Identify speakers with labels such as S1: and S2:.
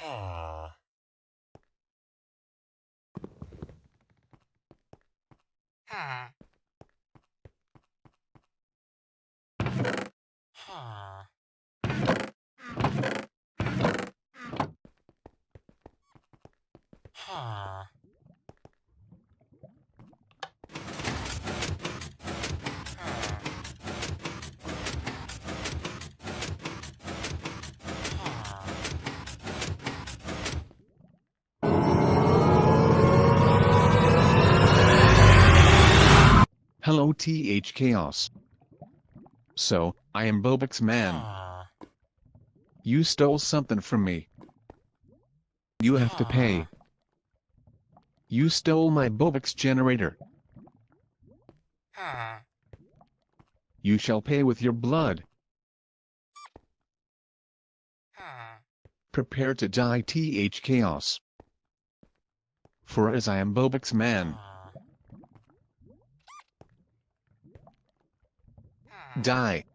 S1: Ha. Ha. Ha.
S2: Hello TH Chaos. So, I am Bobix man.
S1: Ha.
S2: You stole something from me. You have to pay. Ah. You stole my Bobix generator.
S1: Ha.
S2: You shall pay with your blood. Prepare to die TH Chaos. For as I am Bobix man, die.